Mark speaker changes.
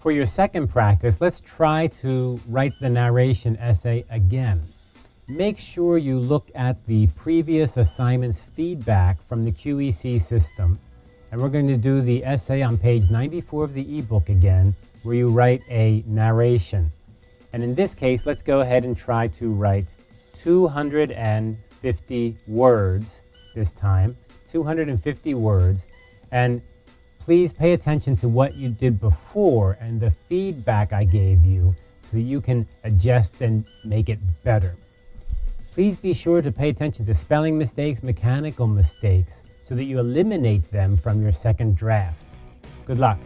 Speaker 1: For your second practice, let's try to write the narration essay again. Make sure you look at the previous assignment's feedback from the QEC system. And we're going to do the essay on page 94 of the ebook again, where you write a narration. And in this case, let's go ahead and try to write 250 words this time, 250 words. And please pay attention to what you did before and the feedback I gave you so that you can adjust and make it better. Please be sure to pay attention to spelling mistakes, mechanical mistakes, so that you eliminate them from your second draft. Good luck.